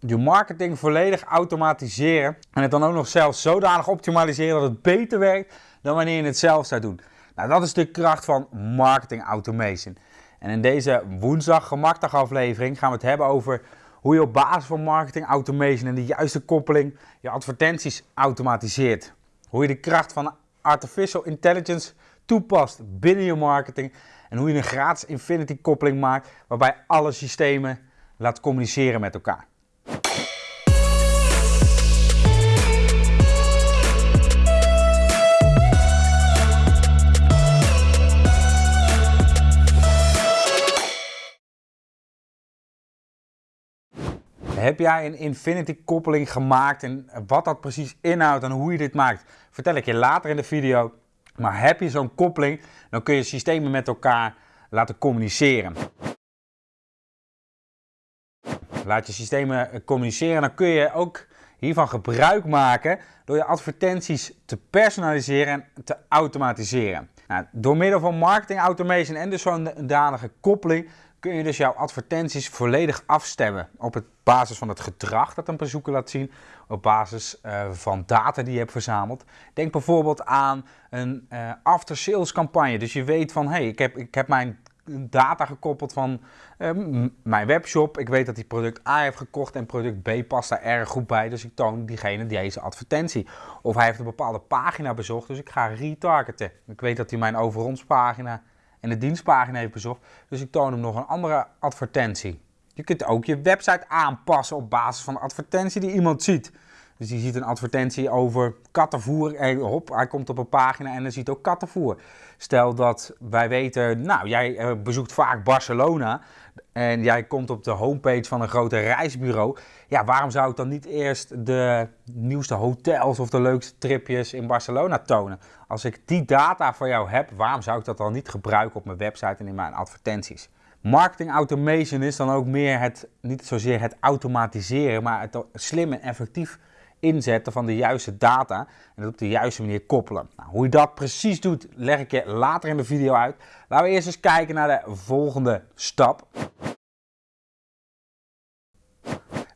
je marketing volledig automatiseren en het dan ook nog zelfs zodanig optimaliseren dat het beter werkt dan wanneer je het zelf zou doen. Nou, dat is de kracht van marketing automation. En in deze woensdag gemakdag aflevering gaan we het hebben over hoe je op basis van marketing automation en de juiste koppeling je advertenties automatiseert. Hoe je de kracht van artificial intelligence toepast binnen je marketing en hoe je een gratis infinity koppeling maakt waarbij alle systemen laat communiceren met elkaar. Heb jij een infinity koppeling gemaakt en wat dat precies inhoudt en hoe je dit maakt, vertel ik je later in de video. Maar heb je zo'n koppeling, dan kun je systemen met elkaar laten communiceren. Laat je systemen communiceren, dan kun je ook hiervan gebruik maken door je advertenties te personaliseren en te automatiseren. Nou, door middel van marketing automation en dus zo'n danige koppeling kun je dus jouw advertenties volledig afstemmen op het basis van het gedrag dat een bezoeker laat zien, op basis uh, van data die je hebt verzameld. Denk bijvoorbeeld aan een uh, after-sales campagne. Dus je weet van, hé, hey, ik, heb, ik heb mijn data gekoppeld van uh, mijn webshop. Ik weet dat die product A heeft gekocht en product B past daar erg goed bij. Dus ik toon diegene deze advertentie. Of hij heeft een bepaalde pagina bezocht, dus ik ga retargeten. Ik weet dat hij mijn over ons pagina en de dienstpagina heeft bezocht. Dus ik toon hem nog een andere advertentie. Je kunt ook je website aanpassen op basis van de advertentie die iemand ziet. Dus die ziet een advertentie over kattenvoer. En hop, hij komt op een pagina en dan ziet ook kattenvoer. Stel dat wij weten, nou, jij eh, bezoekt vaak Barcelona. En jij komt op de homepage van een grote reisbureau. Ja, waarom zou ik dan niet eerst de nieuwste hotels of de leukste tripjes in Barcelona tonen? Als ik die data voor jou heb, waarom zou ik dat dan niet gebruiken op mijn website en in mijn advertenties? Marketing automation is dan ook meer het, niet zozeer het automatiseren, maar het slim en effectief inzetten van de juiste data en dat op de juiste manier koppelen. Nou, hoe je dat precies doet, leg ik je later in de video uit. Laten we eerst eens kijken naar de volgende stap.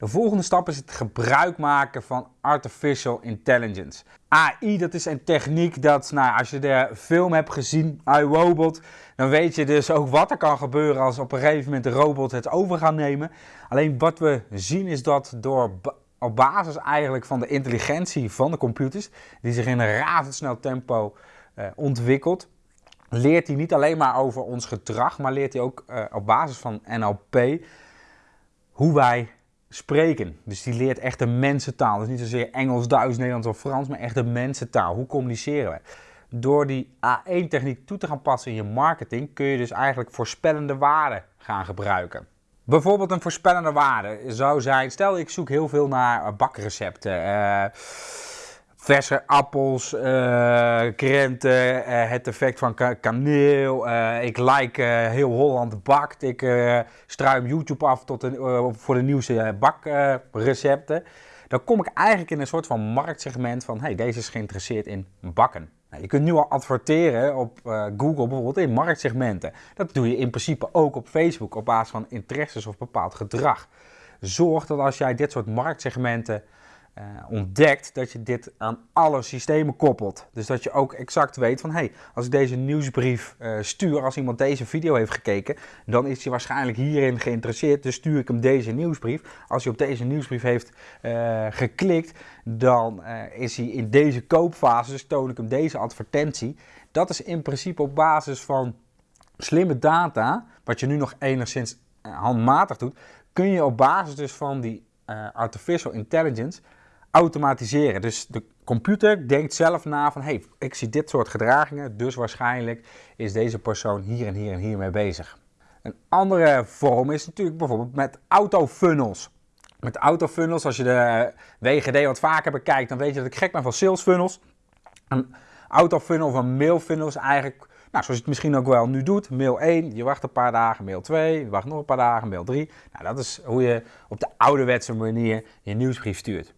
De volgende stap is het gebruik maken van artificial intelligence. AI, dat is een techniek dat, nou, als je de film hebt gezien, iRobot, dan weet je dus ook wat er kan gebeuren als op een gegeven moment de robot het over gaat nemen. Alleen wat we zien is dat door op basis eigenlijk van de intelligentie van de computers, die zich in een razendsnel tempo uh, ontwikkelt, leert hij niet alleen maar over ons gedrag, maar leert hij ook uh, op basis van NLP hoe wij spreken. Dus die leert echt een mensentaal. Dus niet zozeer Engels, Duits, Nederlands of Frans, maar echt een mensentaal. Hoe communiceren we? Door die A1-techniek toe te gaan passen in je marketing, kun je dus eigenlijk voorspellende waarden gaan gebruiken. Bijvoorbeeld een voorspellende waarde zou zijn, stel ik zoek heel veel naar bakrecepten. Uh, verse appels, uh, krenten, het effect van kaneel. Ik like heel Holland bakt. Ik struim YouTube af tot een, voor de nieuwste bakrecepten. Dan kom ik eigenlijk in een soort van marktsegment van, hey, deze is geïnteresseerd in bakken. Nou, je kunt nu al adverteren op Google bijvoorbeeld in marktsegmenten. Dat doe je in principe ook op Facebook op basis van interesses of bepaald gedrag. Zorg dat als jij dit soort marktsegmenten uh, ontdekt dat je dit aan alle systemen koppelt. Dus dat je ook exact weet van, hé, hey, als ik deze nieuwsbrief uh, stuur, als iemand deze video heeft gekeken, dan is hij waarschijnlijk hierin geïnteresseerd, dus stuur ik hem deze nieuwsbrief. Als hij op deze nieuwsbrief heeft uh, geklikt, dan is hij in deze koopfase, dus toon ik hem deze advertentie. Dat is in principe op basis van slimme data, wat je nu nog enigszins handmatig doet, kun je op basis dus van die artificial intelligence automatiseren. Dus de computer denkt zelf na van, hey, ik zie dit soort gedragingen, dus waarschijnlijk is deze persoon hier en hier en hier mee bezig. Een andere vorm is natuurlijk bijvoorbeeld met autofunnels. Met autofunnels, als je de WGD wat vaker bekijkt, dan weet je dat ik gek ben van salesfunnels. Een autofunnel of een mailfunnel is eigenlijk, nou, zoals je het misschien ook wel nu doet. Mail 1, je wacht een paar dagen. Mail 2, je wacht nog een paar dagen. Mail 3. Nou, dat is hoe je op de ouderwetse manier je nieuwsbrief stuurt.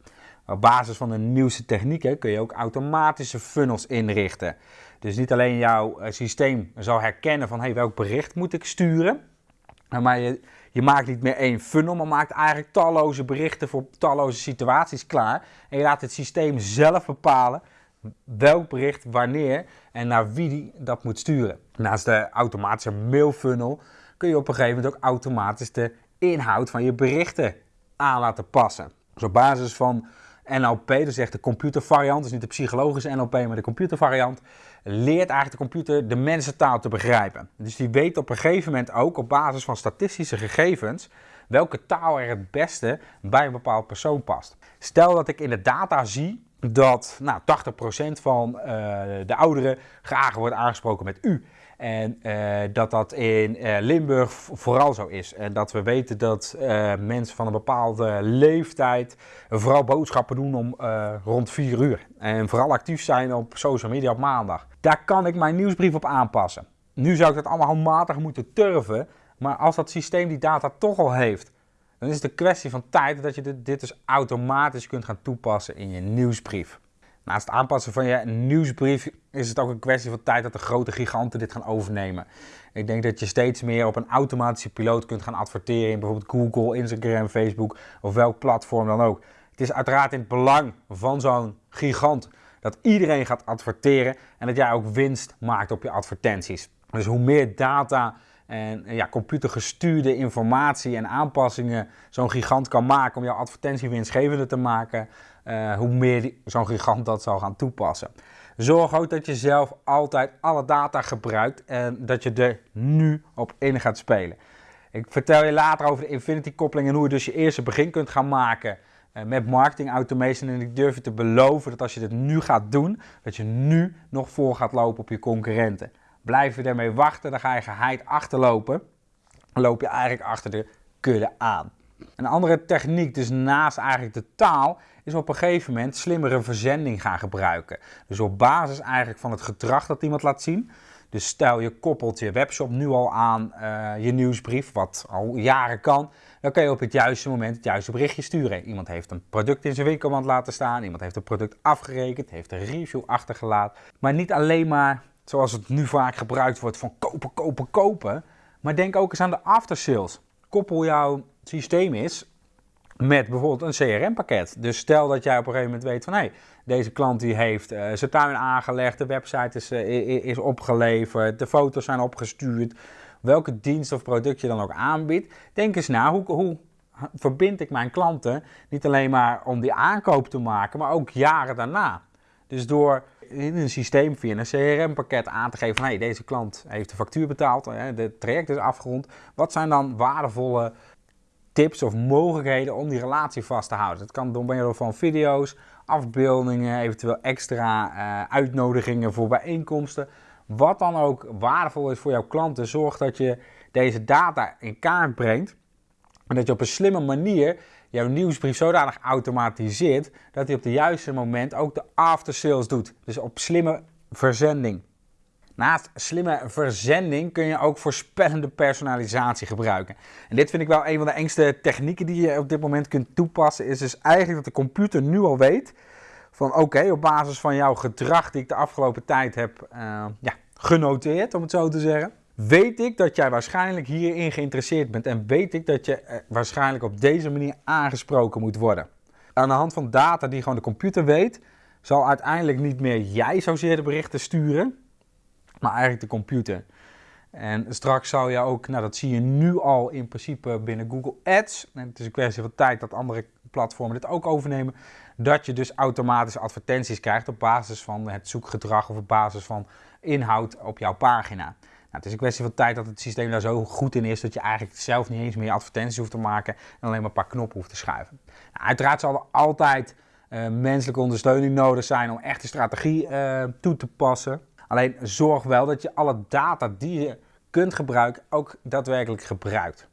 Op basis van de nieuwste technieken kun je ook automatische funnels inrichten. Dus niet alleen jouw eh, systeem zal herkennen van hey, welk bericht moet ik sturen, maar je, Je maakt niet meer één funnel, maar maakt eigenlijk talloze berichten voor talloze situaties klaar. En je laat het systeem zelf bepalen welk bericht wanneer en naar wie die dat moet sturen. Naast de automatische mailfunnel kun je op een gegeven moment ook automatisch de inhoud van je berichten aan laten passen. Dus op basis van NLP, dus echt de computervariant, dus niet de psychologische NLP, maar de computervariant, leert eigenlijk de computer de mensentaal te begrijpen. Dus die weet op een gegeven moment ook op basis van statistische gegevens welke taal er het beste bij een bepaald persoon past. Stel dat ik in de data zie dat nou, 80% van uh, de ouderen graag wordt aangesproken met u. En uh, dat dat in uh, Limburg vooral zo is. En dat we weten dat mensen van een bepaalde leeftijd vooral boodschappen doen om rond 4 uur. En vooral actief zijn op social media op maandag. Daar kan ik mijn nieuwsbrief op aanpassen. Nu zou ik dat allemaal handmatig moeten turven. Maar als dat systeem die data toch al heeft, dan is het een kwestie van tijd dat je dit, dus automatisch kunt gaan toepassen in je nieuwsbrief. Naast het aanpassen van je nieuwsbrief is het ook een kwestie van tijd dat de grote giganten dit gaan overnemen. Ik denk dat je steeds meer op een automatische piloot kunt gaan adverteren in bijvoorbeeld Google, Instagram, Facebook of welk platform dan ook. Het is uiteraard in het belang van zo'n gigant dat iedereen gaat adverteren en dat jij ook winst maakt op je advertenties. Dus hoe meer data en ja, computergestuurde informatie en aanpassingen zo'n gigant kan maken om jouw advertentie winstgevender te maken, uh, hoe meer zo'n gigant dat zal gaan toepassen. Zorg ook dat je zelf altijd alle data gebruikt en dat je er nu op in gaat spelen. Ik vertel je later over de Infinity koppeling en hoe je dus je eerste begin kunt gaan maken uh, met marketing automation. En ik durf je te beloven dat als je dit nu gaat doen, dat je nu nog voor gaat lopen op je concurrenten. Blijf je ermee wachten, dan ga je geheid achterlopen. Dan loop je eigenlijk achter de kudde aan. Een andere techniek, dus naast eigenlijk de taal, is op een gegeven moment slimmere verzending gaan gebruiken. Dus op basis eigenlijk van het gedrag dat iemand laat zien. Dus stel je koppelt je webshop nu al aan uh, je nieuwsbrief, wat al jaren kan. Dan kun je op het juiste moment het juiste berichtje sturen. Iemand heeft een product in zijn winkelmand laten staan. Iemand heeft een product afgerekend, heeft een review achtergelaten. Maar niet alleen maar zoals het nu vaak gebruikt wordt van kopen, kopen, kopen. Maar denk ook eens aan de aftersales. Koppel jouw systeem is met bijvoorbeeld een CRM-pakket. Dus stel dat jij op een gegeven moment weet van hé, hey, deze klant die heeft uh, zijn tuin aangelegd, de website is, uh, is opgeleverd, de foto's zijn opgestuurd. Welke dienst of product je dan ook aanbiedt. Denk eens na, hoe, hoe verbind ik mijn klanten niet alleen maar om die aankoop te maken, maar ook jaren daarna. Dus door in een systeem via een CRM-pakket aan te geven van hey, deze klant heeft de factuur betaald, het traject is afgerond. Wat zijn dan waardevolle tips of mogelijkheden om die relatie vast te houden? Het kan door middel van video's, afbeeldingen, eventueel extra uh, uitnodigingen voor bijeenkomsten. Wat dan ook waardevol is voor jouw klanten, zorg dat je deze data in kaart brengt en dat je op een slimme manier jouw nieuwsbrief zodanig automatiseert dat hij op het juiste moment ook de after sales doet. Dus op slimme verzending. Naast slimme verzending kun je ook voorspellende personalisatie gebruiken. En dit vind ik wel een van de engste technieken die je op dit moment kunt toepassen. Is dus eigenlijk dat de computer nu al weet van oké, op basis van jouw gedrag die ik de afgelopen tijd heb uh, ja, genoteerd, om het zo te zeggen weet ik dat jij waarschijnlijk hierin geïnteresseerd bent en weet ik dat je eh, waarschijnlijk op deze manier aangesproken moet worden. Aan de hand van data die gewoon de computer weet, zal uiteindelijk niet meer jij zozeer de berichten sturen, maar eigenlijk de computer. En straks zou je ook, nou dat zie je nu al in principe binnen Google Ads, en het is een kwestie van tijd dat andere platformen dit ook overnemen, dat je dus automatisch advertenties krijgt op basis van het zoekgedrag of op basis van inhoud op jouw pagina. Nou, het is een kwestie van tijd dat het systeem daar zo goed in is dat je eigenlijk zelf niet eens meer advertenties hoeft te maken en alleen maar een paar knoppen hoeft te schuiven. Nou, uiteraard zal er altijd uh, menselijke ondersteuning nodig zijn om echt de strategie uh, toe te passen. Alleen zorg wel dat je alle data die je kunt gebruiken ook daadwerkelijk gebruikt.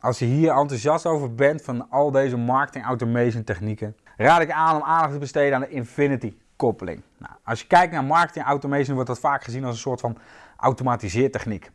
Als je hier enthousiast over bent van al deze marketing automation technieken, raad ik aan om aandacht te besteden aan de Infinity koppeling. Nou, als je kijkt naar marketing automation wordt dat vaak gezien als een soort van automatiseertechniek.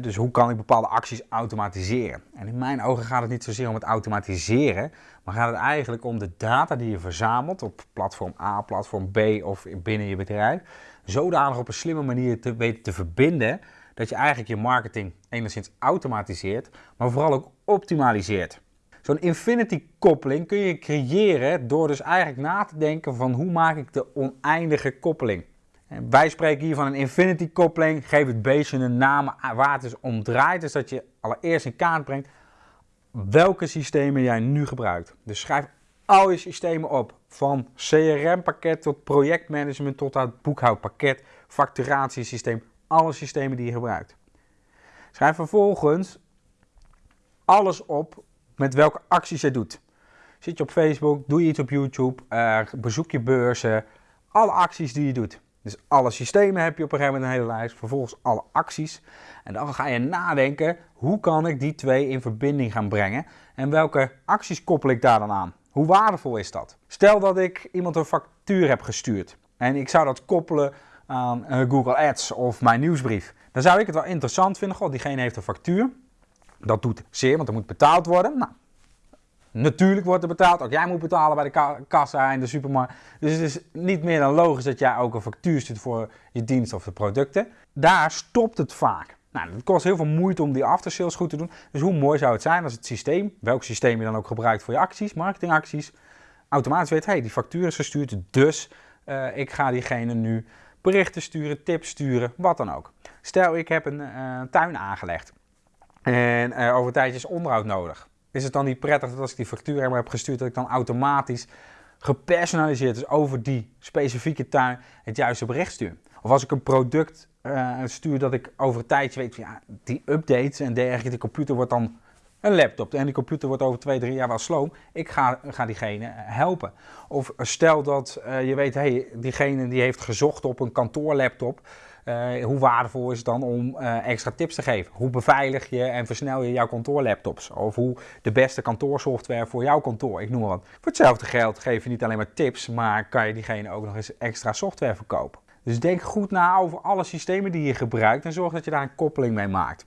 Dus hoe kan ik bepaalde acties automatiseren? En in mijn ogen gaat het niet zozeer om het automatiseren, maar gaat het eigenlijk om de data die je verzamelt op platform A, platform B of binnen je bedrijf, zodanig op een slimme manier te weten te verbinden dat je eigenlijk je marketing enigszins automatiseert, maar vooral ook optimaliseert. Zo'n infinity koppeling kun je creëren door dus eigenlijk na te denken van hoe maak ik de oneindige koppeling. En wij spreken hier van een infinity koppeling, geef het beestje een naam waar het dus om draait. Dus dat je allereerst in kaart brengt welke systemen jij nu gebruikt. Dus schrijf al je systemen op. Van CRM-pakket tot projectmanagement tot het boekhoudpakket, facturatiesysteem, alle systemen die je gebruikt. Schrijf vervolgens alles op met welke acties je doet. Zit je op Facebook, doe je iets op YouTube, uh, bezoek je beurzen, alle acties die je doet. Dus alle systemen heb je op een gegeven moment een hele lijst, vervolgens alle acties. En dan ga je nadenken, hoe kan ik die twee in verbinding gaan brengen en welke acties koppel ik daar dan aan? Hoe waardevol is dat? Stel dat ik iemand een factuur heb gestuurd en ik zou dat koppelen aan eh, Google Ads of mijn nieuwsbrief. Dan zou ik het wel interessant vinden, god, diegene heeft een factuur. Dat doet zeer, want er moet betaald worden. Nou, natuurlijk wordt er betaald. Ook jij moet betalen bij de kassa in de supermarkt. Dus het is niet meer dan logisch dat jij ook een factuur stuurt voor je dienst of de producten. Daar stopt het vaak. Nou, het kost heel veel moeite om die aftersales goed te doen. Dus hoe mooi zou het zijn als het systeem, welk systeem je dan ook gebruikt voor je acties, marketingacties, automatisch weet, hey, die factuur is gestuurd, dus uh, ik ga diegene nu berichten sturen, tips sturen, wat dan ook. Stel, ik heb een uh, tuin aangelegd en uh, over een tijdje is onderhoud nodig. Is het dan niet prettig dat als ik die factuur heb gestuurd, dat ik dan automatisch gepersonaliseerd, dus over die specifieke tuin, het juiste bericht stuur? Of als ik een product uh, stuur dat ik over een tijdje weet, ja, die updates en dergelijke, de computer wordt dan een laptop en die computer wordt over twee, drie jaar wel sloom. Ik ga, ga diegene helpen. Of stel dat uh, je weet, hey, diegene die heeft gezocht op een kantoorlaptop. Uh, hoe waardevol is het dan om uh, extra tips te geven? Hoe beveilig je en versnel je jouw kantoorlaptops? Of hoe de beste kantoorsoftware voor jouw kantoor, ik noem maar wat. Voor hetzelfde geld geef je niet alleen maar tips, maar kan je diegene ook nog eens extra software verkopen. Dus denk goed na over alle systemen die je gebruikt en zorg dat je daar een koppeling mee maakt.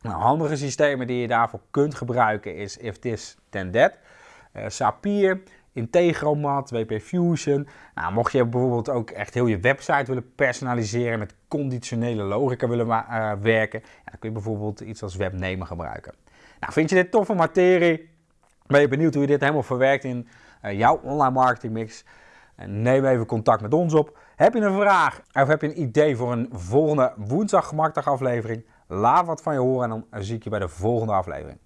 Nou, handige systemen die je daarvoor kunt gebruiken is If This Then That, uh, Zapier, Integromat, WP Fusion. Nou, mocht je bijvoorbeeld ook echt heel je website willen personaliseren met conditionele logica willen uh, werken, dan kun je bijvoorbeeld iets als webnemen gebruiken. Nou, vind je dit toffe materie? Ben je benieuwd hoe je dit helemaal verwerkt in uh, jouw online marketing mix? neem even contact met ons op. Heb je een vraag of heb je een idee voor een volgende woensdag aflevering? Laat wat van je horen en dan zie ik je bij de volgende aflevering.